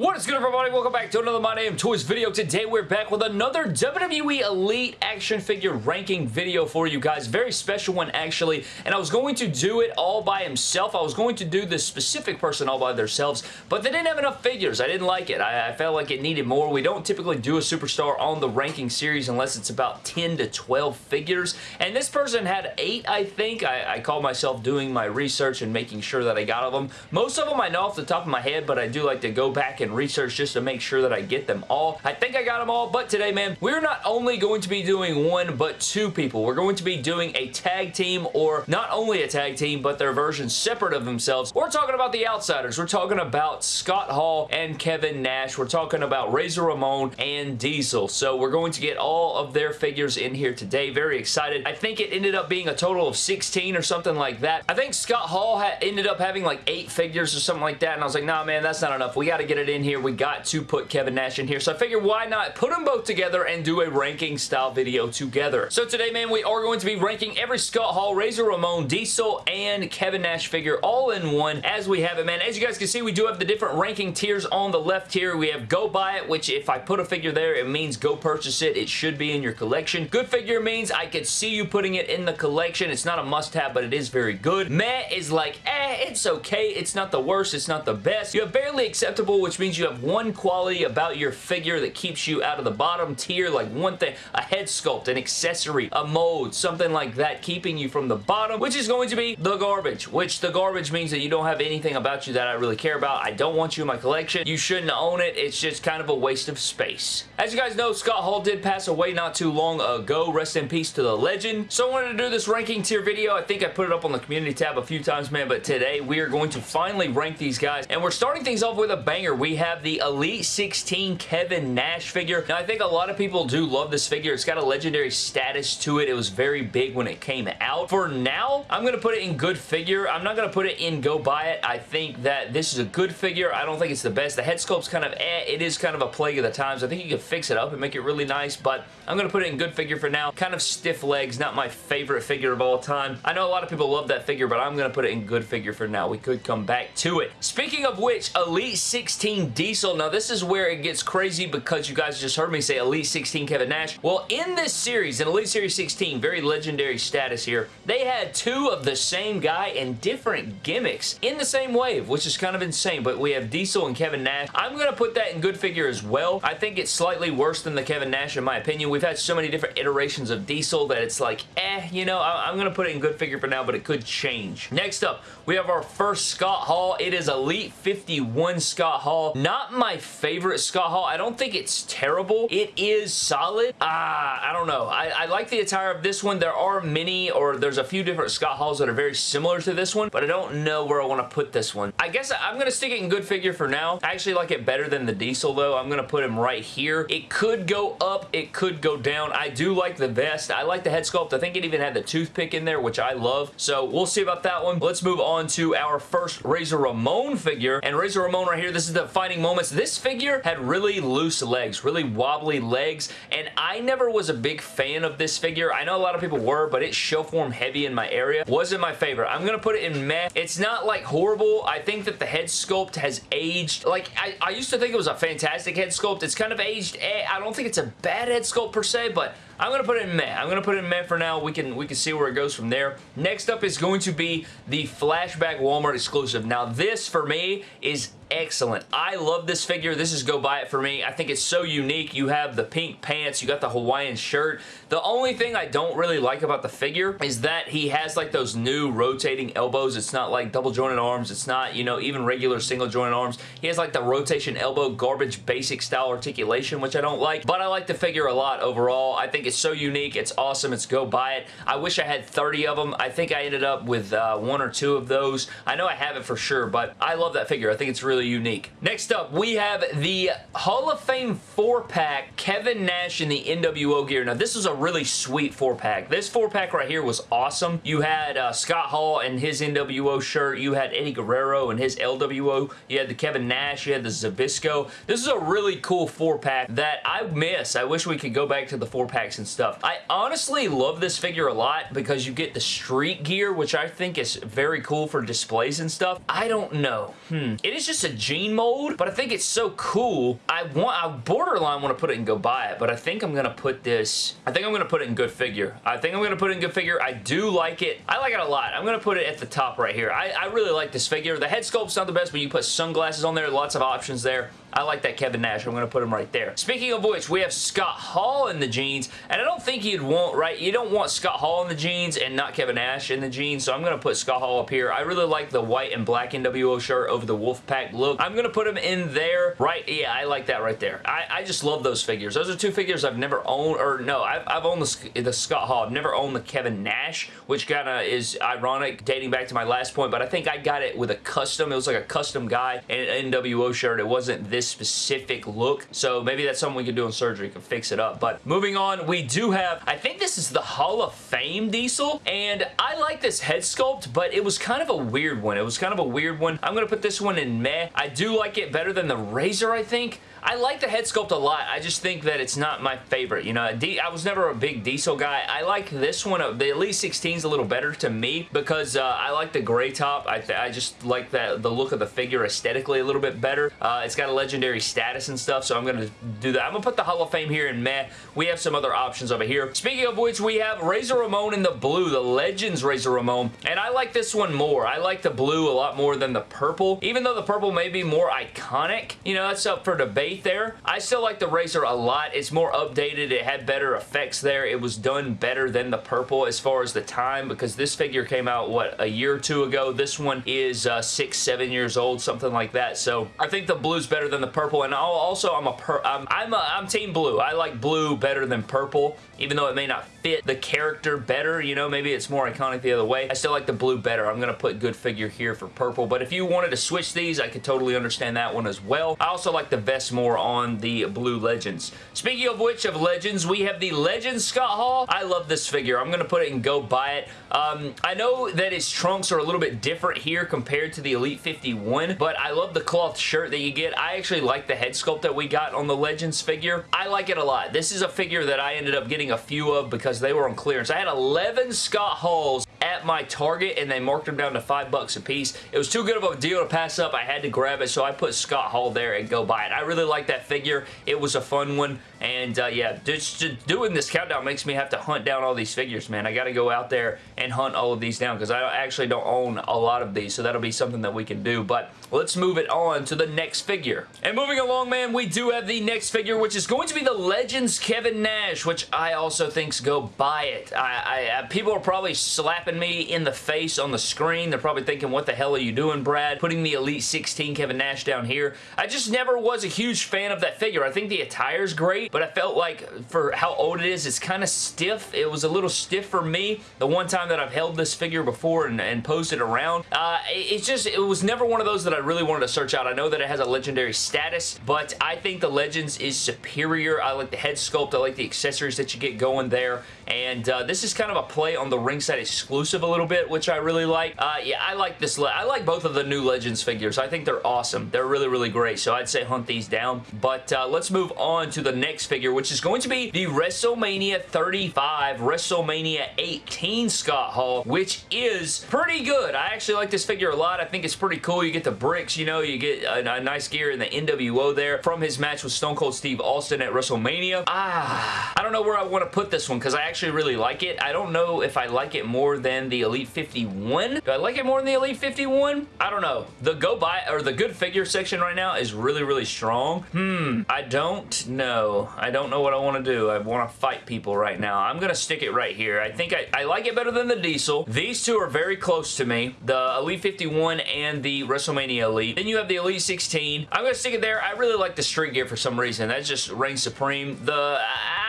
What is good everybody? Welcome back to another My Damn Toys video. Today we're back with another WWE Elite action figure ranking video for you guys. Very special one actually. And I was going to do it all by himself. I was going to do this specific person all by themselves. But they didn't have enough figures. I didn't like it. I, I felt like it needed more. We don't typically do a superstar on the ranking series unless it's about 10 to 12 figures. And this person had 8 I think. I, I call myself doing my research and making sure that I got of them. Most of them I know off the top of my head but I do like to go back and and research just to make sure that I get them all. I think I got them all, but today, man, we're not only going to be doing one, but two people. We're going to be doing a tag team, or not only a tag team, but their versions separate of themselves. We're talking about the Outsiders. We're talking about Scott Hall and Kevin Nash. We're talking about Razor Ramon and Diesel. So we're going to get all of their figures in here today. Very excited. I think it ended up being a total of 16 or something like that. I think Scott Hall ended up having like eight figures or something like that, and I was like, nah, man, that's not enough. We got to get it in in here. We got to put Kevin Nash in here. So I figured why not put them both together and do a ranking style video together. So today, man, we are going to be ranking every Scott Hall, Razor Ramon, Diesel, and Kevin Nash figure all in one as we have it, man. As you guys can see, we do have the different ranking tiers on the left here. We have Go Buy It, which if I put a figure there, it means go purchase it. It should be in your collection. Good figure means I could see you putting it in the collection. It's not a must-have, but it is very good. Meh is like, eh, it's okay. It's not the worst. It's not the best. You have barely acceptable, which means you have one quality about your figure that keeps you out of the bottom tier, like one thing, a head sculpt, an accessory, a mold, something like that, keeping you from the bottom, which is going to be the garbage, which the garbage means that you don't have anything about you that I really care about. I don't want you in my collection. You shouldn't own it. It's just kind of a waste of space. As you guys know, Scott Hall did pass away not too long ago. Rest in peace to the legend. So I wanted to do this ranking tier video. I think I put it up on the community tab a few times, man, but today we are going to finally rank these guys, and we're starting things off with a banger. We have the Elite 16 Kevin Nash figure. Now, I think a lot of people do love this figure. It's got a legendary status to it. It was very big when it came out. For now, I'm going to put it in good figure. I'm not going to put it in go buy it. I think that this is a good figure. I don't think it's the best. The head sculpt's kind of eh. It is kind of a plague of the times. I think you can fix it up and make it really nice, but I'm going to put it in good figure for now. Kind of stiff legs. Not my favorite figure of all time. I know a lot of people love that figure, but I'm going to put it in good figure for now. We could come back to it. Speaking of which, Elite 16 Diesel now this is where it gets crazy because you guys just heard me say Elite 16 Kevin Nash. Well, in this series, in Elite Series 16, very legendary status here, they had two of the same guy and different gimmicks in the same wave, which is kind of insane, but we have Diesel and Kevin Nash. I'm going to put that in good figure as well. I think it's slightly worse than the Kevin Nash in my opinion. We've had so many different iterations of Diesel that it's like, eh, you know, I'm going to put it in good figure for now, but it could change. Next up, we have our first Scott Hall. It is Elite 51 Scott Hall. Not my favorite Scott Hall. I don't think it's terrible. It is solid. Ah, I don't know. I, I like the attire of this one. There are many, or there's a few different Scott Halls that are very similar to this one, but I don't know where I want to put this one. I guess I'm going to stick it in good figure for now. I actually like it better than the Diesel, though. I'm going to put him right here. It could go up. It could go down. I do like the vest. I like the head sculpt. I think it even had the toothpick in there, which I love. So we'll see about that one. Let's move on to our first Razor Ramon figure. And Razor Ramon right here, this is the Defining Moments this figure had really loose legs, really wobbly legs, and I never was a big fan of this figure. I know a lot of people were, but it's show form heavy in my area. Wasn't my favorite. I'm going to put it in meh. It's not like horrible. I think that the head sculpt has aged. Like, I, I used to think it was a fantastic head sculpt. It's kind of aged. Eh, I don't think it's a bad head sculpt per se, but I'm going to put it in meh. I'm going to put it in meh for now. We can, we can see where it goes from there. Next up is going to be the Flashback Walmart exclusive. Now, this, for me, is excellent. I love this figure. This is go buy it for me. I think it's so unique. You have the pink pants. You got the Hawaiian shirt. The only thing I don't really like about the figure is that he has like those new rotating elbows. It's not like double jointed arms. It's not, you know, even regular single jointed arms. He has like the rotation elbow garbage basic style articulation, which I don't like, but I like the figure a lot overall. I think it's so unique. It's awesome. It's go buy it. I wish I had 30 of them. I think I ended up with uh, one or two of those. I know I have it for sure, but I love that figure. I think it's really unique. Next up, we have the Hall of Fame 4-pack Kevin Nash in the NWO gear. Now, this is a really sweet 4-pack. This 4-pack right here was awesome. You had uh, Scott Hall and his NWO shirt. You had Eddie Guerrero and his LWO. You had the Kevin Nash. You had the Zbyszko. This is a really cool 4-pack that I miss. I wish we could go back to the 4-packs and stuff. I honestly love this figure a lot because you get the street gear, which I think is very cool for displays and stuff. I don't know. Hmm. It is just a Jean mold, but I think it's so cool. I want, I borderline want to put it and go buy it, but I think I'm going to put this, I think I'm going to put it in good figure. I think I'm going to put it in good figure. I do like it. I like it a lot. I'm going to put it at the top right here. I, I really like this figure. The head sculpt's not the best, but you put sunglasses on there. Lots of options there. I like that Kevin Nash. I'm going to put him right there. Speaking of which, we have Scott Hall in the jeans, and I don't think you'd want, right, you don't want Scott Hall in the jeans and not Kevin Nash in the jeans, so I'm going to put Scott Hall up here. I really like the white and black NWO shirt over the Wolfpack look. I'm going to put him in there, right, yeah, I like that right there. I, I just love those figures. Those are two figures I've never owned, or no, I've, I've owned the, the Scott Hall. I've never owned the Kevin Nash, which kind of is ironic dating back to my last point, but I think I got it with a custom. It was like a custom guy in an NWO shirt. It wasn't this specific look. So maybe that's something we could do in surgery. can fix it up. But moving on, we do have, I think this is the Hall of Fame Diesel. And I like this head sculpt, but it was kind of a weird one. It was kind of a weird one. I'm going to put this one in meh. I do like it better than the Razor, I think. I like the head sculpt a lot. I just think that it's not my favorite. You know, I was never a big diesel guy. I like this one. Uh, the Elite 16 is a little better to me because uh, I like the gray top. I, I just like that the look of the figure aesthetically a little bit better. Uh, it's got a legendary status and stuff, so I'm going to do that. I'm going to put the Hall of Fame here in meh. We have some other options over here. Speaking of which, we have Razor Ramon in the blue, the Legends Razor Ramon, and I like this one more. I like the blue a lot more than the purple, even though the purple may be more iconic. You know, that's up for debate there. I still like the Razor a lot. It's more updated. It had better effects there. It was done better than the purple as far as the time because this figure came out, what, a year or two ago. This one is uh, six, seven years old, something like that. So I think the blue's better than the purple. And also, I'm a per I'm, I'm, a, I'm team blue. I like blue better than purple, even though it may not fit the character better. You know, maybe it's more iconic the other way. I still like the blue better. I'm to put good figure here for purple. But if you wanted to switch these, I could totally understand that one as well. I also like the vest more on the Blue Legends. Speaking of which, of Legends, we have the Legends Scott Hall. I love this figure. I'm to put it and go buy it. Um, I know that his trunks are a little bit different here compared to the Elite 51, but I love the cloth shirt that you get. I actually like the head sculpt that we got on the Legends figure. I like it a lot. This is a figure that I ended up getting a few of because they were on clearance. I had 11 Scott Halls at my Target and they marked them down to five bucks a piece. It was too good of a deal to pass up. I had to grab it, so I put Scott Hall there and go buy it. I really like that figure. It was a fun one, and uh, yeah, just, doing this countdown makes me have to hunt down all these figures, man. I got to go out there and hunt all of these down because I actually don't own a lot of these, so that'll be something that we can do, but let's move it on to the next figure. And moving along, man, we do have the next figure, which is going to be the Legends Kevin Nash, which I also think's go buy it. I, I, people are probably slapping slapping in the face on the screen. They're probably thinking, what the hell are you doing, Brad? Putting the Elite 16 Kevin Nash down here. I just never was a huge fan of that figure. I think the attire's great, but I felt like for how old it is, it's kind of stiff. It was a little stiff for me the one time that I've held this figure before and, and posed it around. Uh, it's just, it was never one of those that I really wanted to search out. I know that it has a legendary status, but I think the Legends is superior. I like the head sculpt. I like the accessories that you get going there, and uh, this is kind of a play on the ringside exclusive a little bit, which I really like. Uh, yeah, I like this. I like both of the new Legends figures. I think they're awesome. They're really, really great, so I'd say hunt these down. But uh, let's move on to the next figure, which is going to be the WrestleMania 35, WrestleMania 18 Scott Hall, which is pretty good. I actually like this figure a lot. I think it's pretty cool. You get the bricks, you know, you get a, a nice gear in the NWO there from his match with Stone Cold Steve Austin at WrestleMania. Ah, I don't know where I want to put this one because I actually really like it. I don't know if I like it more than the Elite 51. Do I like it more than the Elite 51? I don't know. The go buy or the good figure section right now is really, really strong. Hmm, I don't know. I don't know what I want to do. I want to fight people right now. I'm going to stick it right here. I think I, I like it better than the Diesel. These two are very close to me. The Elite 51 and the WrestleMania Elite. Then you have the Elite 16. I'm going to stick it there. I really like the street gear for some reason. That just reigns supreme. The... I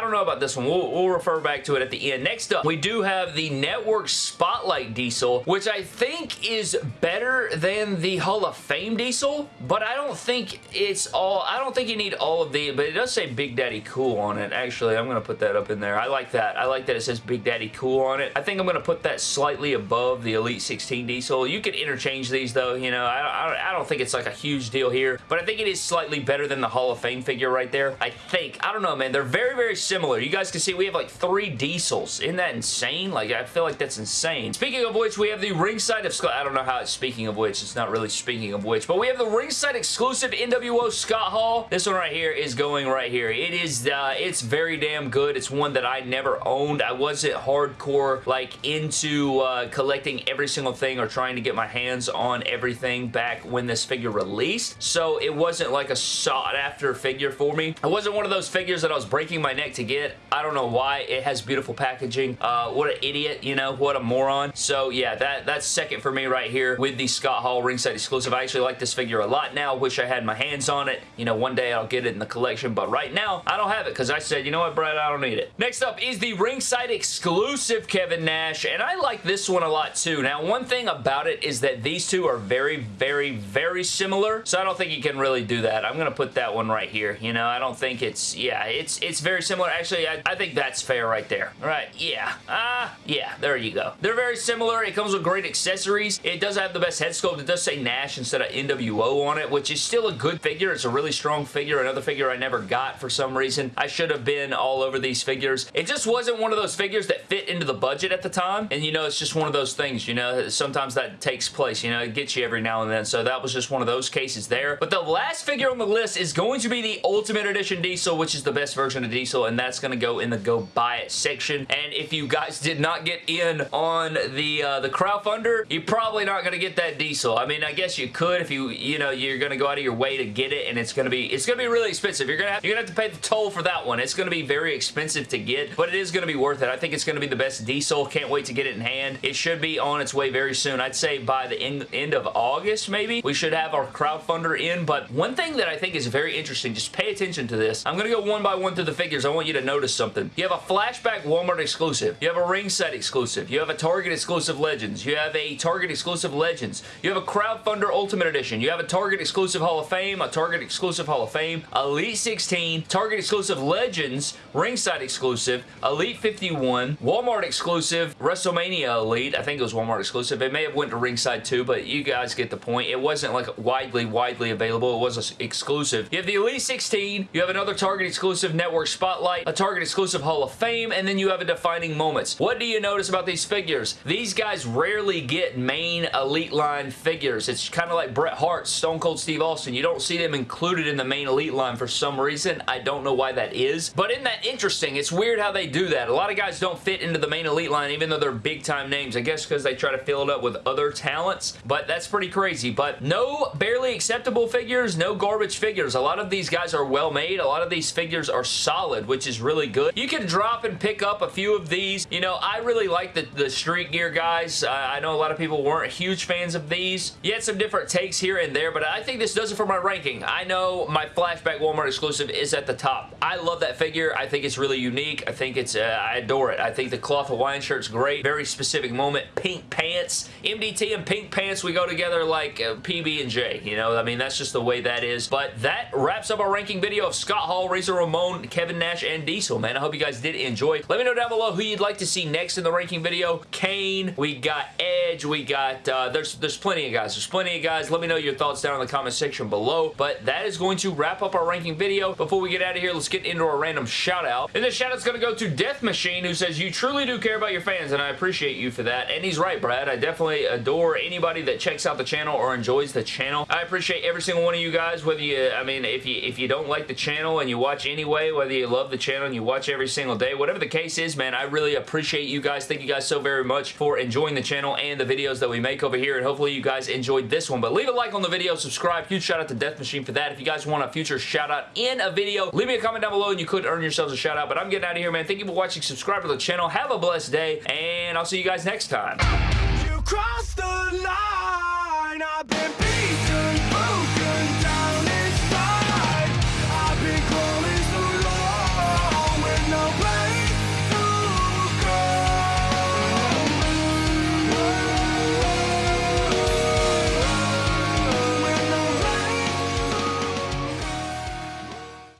don't know about this one. We'll, we'll, refer back to it at the end. Next up, we do have the Network Spotlight Diesel, which I think is better than the Hall of Fame Diesel, but I don't think it's all, I don't think you need all of the, but it does say Big Daddy Cool on it. Actually, I'm going to put that up in there. I like that. I like that it says Big Daddy Cool on it. I think I'm going to put that slightly above the Elite 16 Diesel. You could interchange these though, you know, I, I, I don't think it's like a huge deal here, but I think it is slightly better than the Hall of Fame figure right there. I think. I don't know, man. They're very, very very similar. You guys can see we have like three diesels. Isn't that insane? Like, I feel like that's insane. Speaking of which, we have the ringside of Scott. I don't know how it's speaking of which. It's not really speaking of which, but we have the ringside exclusive NWO Scott Hall. This one right here is going right here. It is, uh, it's very damn good. It's one that I never owned. I wasn't hardcore, like, into uh, collecting every single thing or trying to get my hands on everything back when this figure released, so it wasn't like a sought-after figure for me. It wasn't one of those figures that I was breaking my neck to get. I don't know why. It has beautiful packaging. Uh, what an idiot, you know? What a moron. So, yeah, that that's second for me right here with the Scott Hall ringside exclusive. I actually like this figure a lot now. Wish I had my hands on it. You know, one day I'll get it in the collection, but right now, I don't have it because I said, you know what, Brad, I don't need it. Next up is the ringside exclusive Kevin Nash, and I like this one a lot too. Now, one thing about it is that these two are very, very, very similar, so I don't think you can really do that. I'm going to put that one right here. You know, I don't think it's, yeah, it's it's very similar. Actually, I, I think that's fair right there. All right, yeah. Ah, uh, yeah, there you go. They're very similar. It comes with great accessories. It does have the best head sculpt. It does say Nash instead of NWO on it, which is still a good figure. It's a really strong figure. Another figure I never got for some reason. I should have been all over these figures. It just wasn't one of those figures that fit into the budget at the time, and you know, it's just one of those things, you know, sometimes that takes place, you know, it gets you every now and then, so that was just one of those cases there. But the last figure on the list is going to be the Ultimate Edition Diesel, which is the best version of Diesel, and that's going to go in the go buy it section. And if you guys did not get in on the uh, the crowdfunder, you're probably not going to get that Diesel. I mean, I guess you could if you, you know, you're going to go out of your way to get it, and it's going to be, it's going to be really expensive. You're going to have, you're going to have to pay the toll for that one. It's going to be very expensive to get, but it is going to be worth it. I think it's going to be the best Diesel. Can't wait to get it in hand. It should be on its way very soon. I'd say by the end, end of August, maybe, we should have our crowdfunder in, but one thing that I think is very interesting, just pay attention to this. I'm going to go one by one through the figures. I want you to notice something. You have a flashback Walmart exclusive. You have a ringside exclusive. You have a Target exclusive Legends. You have a Target exclusive Legends. You have a crowdfunder Ultimate Edition. You have a Target exclusive Hall of Fame, a Target exclusive Hall of Fame, Elite 16, Target exclusive Legends, ringside exclusive, Elite 51, Walmart exclusive, WrestleMania Elite. I think it was Walmart exclusive. It may have went to ringside too, but you guys get the point. It wasn't like widely, widely available. It was exclusive. You have the Elite 16. You have another Target exclusive Network Spotlight, a Target exclusive Hall of Fame, and then you have a Defining Moments. What do you notice about these figures? These guys rarely get main Elite line figures. It's kind of like Bret Hart, Stone Cold Steve Austin. You don't see them included in the main Elite line for some reason. I don't know why that is, but isn't that interesting? It's weird how they do that. A lot of guys don't fit into the main Elite line even though they're big time names. I guess because they try to fill it up with other talents, but that's pretty crazy. But no barely acceptable figures, no garbage figures. A lot of these guys are well made. A lot of these figures are solid, which is really good. You can drop and pick up a few of these. You know, I really like the, the Street Gear guys. Uh, I know a lot of people weren't huge fans of these. You had some different takes here and there, but I think this does it for my ranking. I know my Flashback Walmart exclusive is at the top. I love that figure. I think it's really unique. I think it's, uh, I adore it. I think the cloth Hawaiian shirt's great. Very specific moment. Pink pants. MDT and pink pants, we go together like uh, PB and J. You know, I mean, that's just the way that is. But that wraps up our ranking video of Scott Hall, Razor Ramon, Kevin Nash, and Diesel, man. I hope you guys did enjoy. Let me know down below who you'd like to see next in the ranking video. Kane, we got Edge, we got, uh, there's, there's plenty of guys. There's plenty of guys. Let me know your thoughts down in the comment section below. But that is going to wrap up our ranking video. Before we get out of here, let's get into our random shout out. And this shout out's going to go to Death Machine, who says, you truly do care about your fans, and I appreciate you for that. And he's right, Brad. I definitely adore anybody that checks out the channel or enjoys the channel. I appreciate every single one of you guys, whether you, I mean, if you, if you don't like the channel and you watch anyway, whether you love the channel and you watch every single day, whatever the case is, man, I really appreciate you guys. Thank you guys so very much for enjoying the channel and the videos that we make over here, and hopefully you guys enjoyed this one. But leave a like on the video, subscribe. Huge shout out to Death Machine for that. If you guys want a future shout out in a video, leave me a comment down below and you could earn yourselves a shout out. But I'm getting out of here, man. Thank you for watching. Subscribe to the channel. Have a blessed day, and I'll see you guys next time.